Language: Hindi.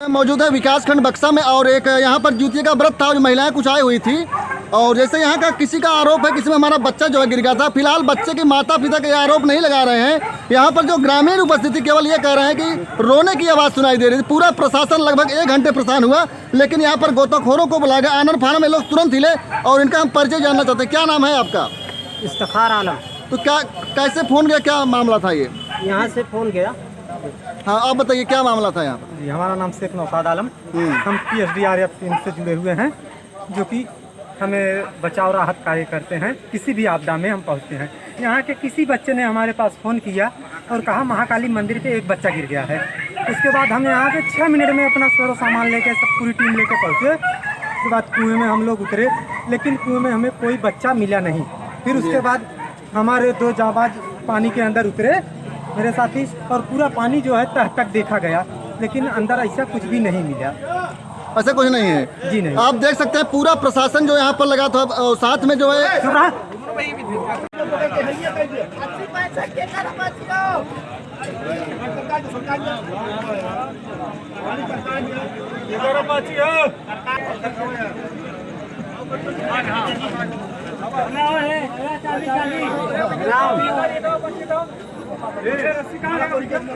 मौजूद है विकास खंड बक्सा में और एक यहाँ पर जूतिया का व्रत था जो महिलाएँ कुछ आई हुई थी। और जैसे यहाँ का किसी का आरोप है किसी में हमारा बच्चा जो है गिर गया था। फ़िलहाल बच्चे के माता पिता के आरोप नहीं लगा रहे हैं। यहाँ पर जो ग्रामीण उपस्थिति केवल ये कह रहे हैं कि रोने की आवाज़ सुनाई दे रही थी। पूरा प्रशासन लगभग एक घंटे परेशान हुआ लेकिन यहाँ पर गोताखोरों को बुलाया गया। आनंद फाना में लोग तुरंत हिले और इनका हम परिचय जानना चाहते हैं। क्या नाम है आपका? इफ्तार आलम। तो क्या कैसे फ़ोन गया? क्या मामला था ये? यहाँ से फ़ोन गया। हाँ आप बताइए क्या मामला था यहाँ? पर जी हमारा नाम शेख नौसाद आलम। हम्म। हम P H D R F team से जुड़े हुए हैं जो कि हमें बचाव राहत कार्य करते हैं किसी भी आपदा में हम पहुँचते हैं। यहाँ के किसी बच्चे ने हमारे पास फ़ोन किया और कहा महाकाली मंदिर पे एक बच्चा गिर गया है। उसके बाद हम यहाँ पे छः मिनट में अपना सारा सामान लेके सब पूरी टीम लेके पहुँचे। उसके बाद कुएँ में हम लोग उतरे लेकिन कुएँ में हमें कोई बच्चा मिला नहीं। फिर उसके बाद हमारे दो जाबाज पानी के अंदर उतरे। मेरे साथी और पूरा पानी जो है तह तक देखा गया लेकिन अंदर ऐसा कुछ भी नहीं मिला। ऐसा कुछ नहीं है? जी नहीं। आप देख सकते हैं पूरा प्रशासन जो यहाँ पर लगा था साथ में जो है ਟਿਕਟ